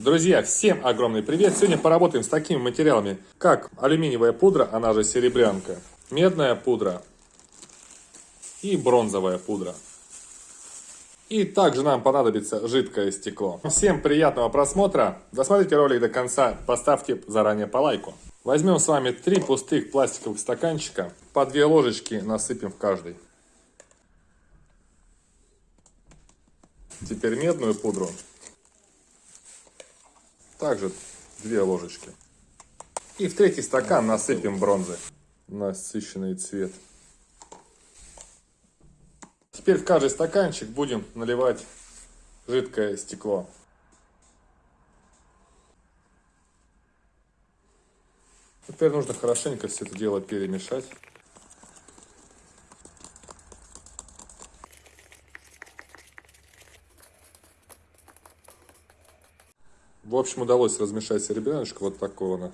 Друзья, всем огромный привет! Сегодня поработаем с такими материалами, как алюминиевая пудра, она же серебрянка, медная пудра и бронзовая пудра. И также нам понадобится жидкое стекло. Всем приятного просмотра, досмотрите ролик до конца, поставьте заранее по лайку. Возьмем с вами три пустых пластиковых стаканчика, по две ложечки насыпем в каждый. Теперь медную пудру также две ложечки. И в третий стакан насыпем бронзы. Насыщенный цвет. Теперь в каждый стаканчик будем наливать жидкое стекло. Теперь нужно хорошенько все это дело перемешать. В общем, удалось размешать серебряночку. Вот такого она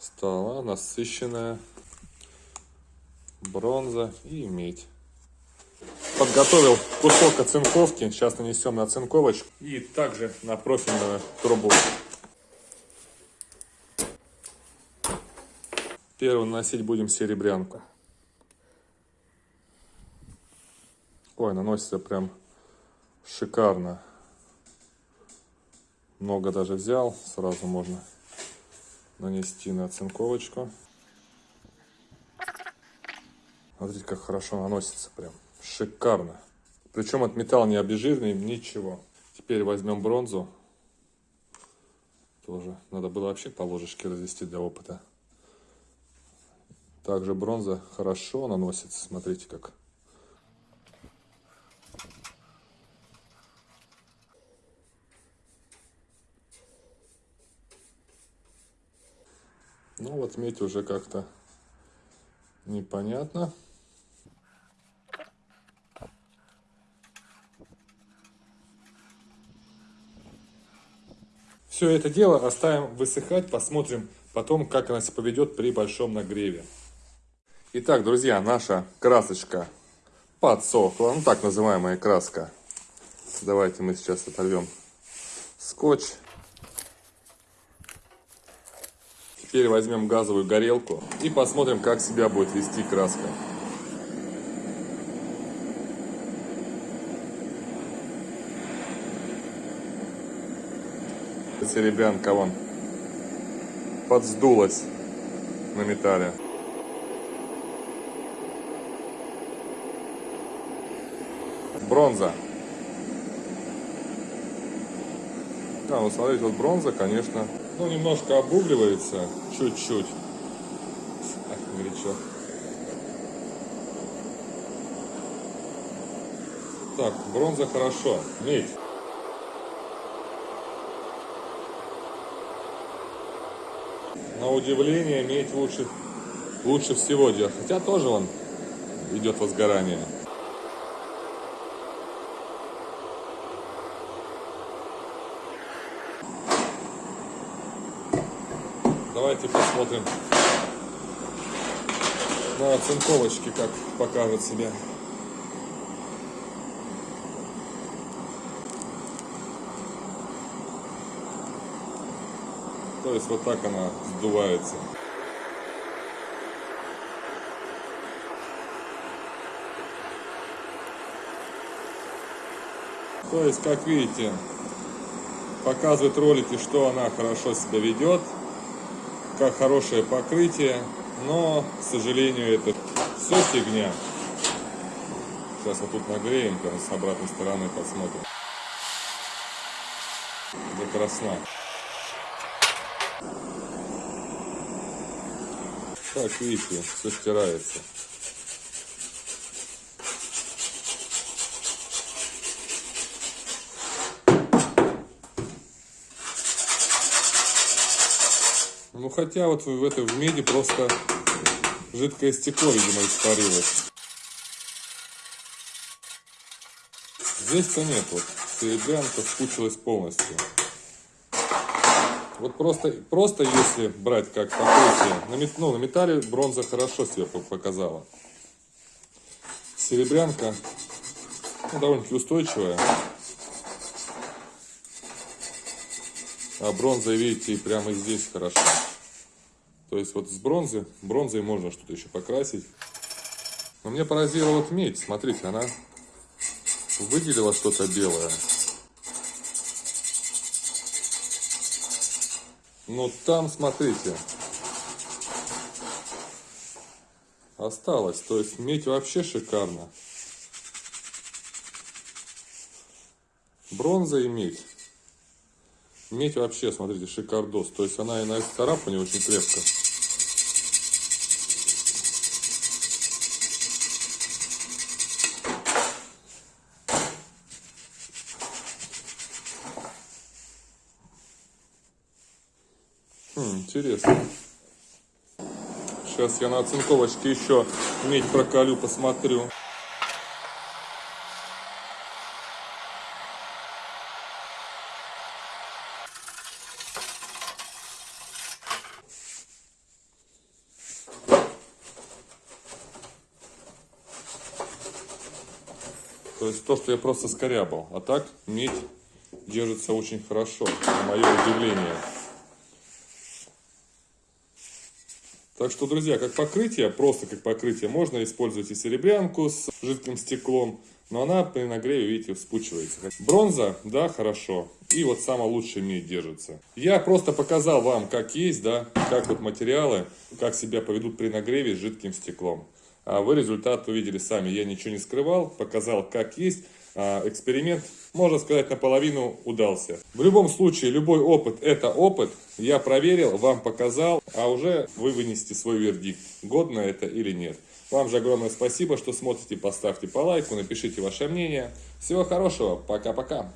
стала. Насыщенная. Бронза и медь. Подготовил кусок оцинковки. Сейчас нанесем на оцинковочку. И также на профильную трубу. Первым наносить будем серебрянку. Ой, наносится прям шикарно много даже взял, сразу можно нанести на оцинковочку. Смотрите, как хорошо наносится, прям шикарно. Причем от металл не обезжиренный, ничего. Теперь возьмем бронзу. Тоже надо было вообще по ложечке развести для опыта. Также бронза хорошо наносится, смотрите как. Ну вот медь уже как-то непонятно. Все это дело оставим высыхать, посмотрим потом, как она себя поведет при большом нагреве. Итак, друзья, наша красочка подсохла, ну так называемая краска. Давайте мы сейчас оторвем скотч. Теперь возьмем газовую горелку и посмотрим, как себя будет вести краска. Серебрянка вон подсдулась на металле. Бронза. Да, вот смотрите, вот бронза, конечно, ну, немножко обугливается, чуть-чуть. Горячо. Так, бронза хорошо. Медь. На удивление, медь лучше, лучше всего идет. Хотя тоже он идет возгорание. Давайте посмотрим на оцинковочке, как покажет себя. То есть вот так она сдувается. То есть, как видите, показывает ролики, что она хорошо себя ведет как хорошее покрытие, но, к сожалению, это все фигня. Сейчас вот тут нагреем, прям с обратной стороны посмотрим. До красна. Так, видите, все стирается. Хотя вот в этой в меди просто жидкое стекло, видимо, испарилось. Здесь-то нет, вот серебрянка скучилась полностью. Вот просто, просто если брать как покрытие, на, ну, на металле бронза хорошо себя показала. Серебрянка ну, довольно-таки устойчивая. А бронза, видите, прямо здесь хорошо. То есть вот с бронзы, бронзой можно что-то еще покрасить. Но мне поразила вот медь. Смотрите, она выделила что-то белое. Но там, смотрите, осталось. То есть медь вообще шикарно. Бронза и медь. Медь вообще, смотрите, шикардос. То есть она и на царапане очень крепко. Хм, интересно. Сейчас я на оцинковочке еще медь проколю, посмотрю. То есть то, что я просто скорябал. А так медь держится очень хорошо, на мое удивление. Так что, друзья, как покрытие, просто как покрытие, можно использовать и серебрянку с жидким стеклом, но она при нагреве, видите, вспучивается. Бронза, да, хорошо. И вот самая лучшая медь держится. Я просто показал вам, как есть, да, как вот материалы, как себя поведут при нагреве с жидким стеклом. А вы результат увидели сами. Я ничего не скрывал, показал, как есть. А, эксперимент, можно сказать, наполовину удался. В любом случае, любой опыт – это опыт. Я проверил, вам показал, а уже вы вынесете свой вердикт, годно это или нет. Вам же огромное спасибо, что смотрите. Поставьте по лайку, напишите ваше мнение. Всего хорошего. Пока-пока.